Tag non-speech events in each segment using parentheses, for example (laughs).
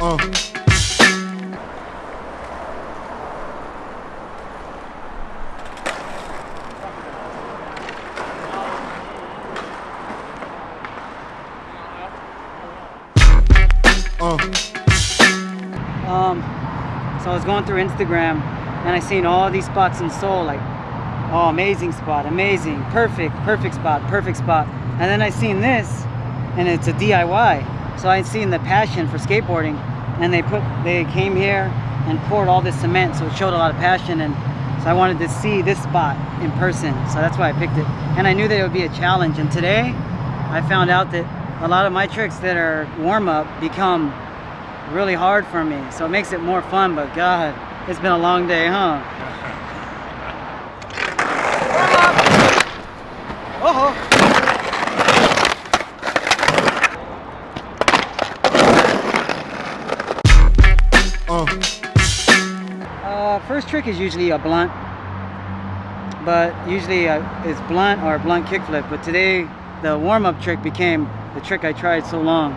Um, so I was going through Instagram and I seen all these spots in Seoul, like, oh, amazing spot, amazing, perfect, perfect spot, perfect spot. And then I seen this, and it's a DIY. So I seen the passion for skateboarding, and they put, they came here and poured all this cement, so it showed a lot of passion. And so I wanted to see this spot in person, so that's why I picked it. And I knew that it would be a challenge. And today, I found out that a lot of my tricks that are warm up become really hard for me. So it makes it more fun, but God, it's been a long day, huh? First trick is usually a blunt, but usually uh, it's blunt or a blunt kickflip. But today, the warm-up trick became the trick I tried so long.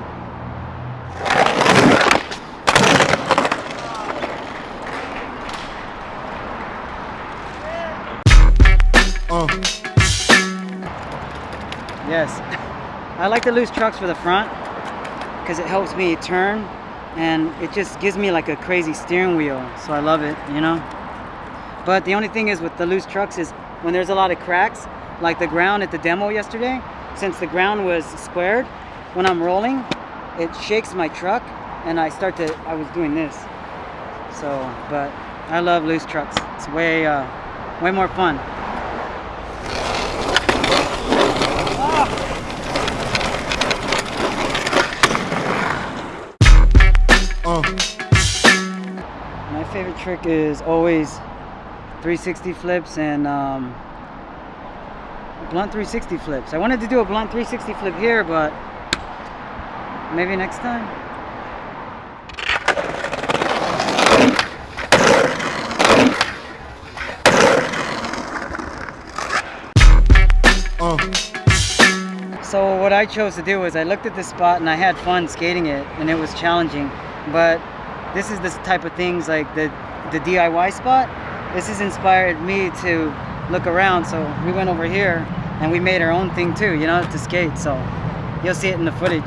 Yes. (laughs) I like the loose trucks for the front because it helps me turn and it just gives me like a crazy steering wheel. So I love it, you know? But the only thing is with the loose trucks is when there's a lot of cracks, like the ground at the demo yesterday, since the ground was squared, when I'm rolling, it shakes my truck and I start to, I was doing this. So, but I love loose trucks. It's way, uh, way more fun. Favorite trick is always 360 flips and um, blunt 360 flips. I wanted to do a blunt 360 flip here, but maybe next time. So what I chose to do was I looked at this spot and I had fun skating it and it was challenging. But this is the type of things like the, the DIY spot. This has inspired me to look around. So we went over here and we made our own thing too, you know, to skate. So you'll see it in the footage.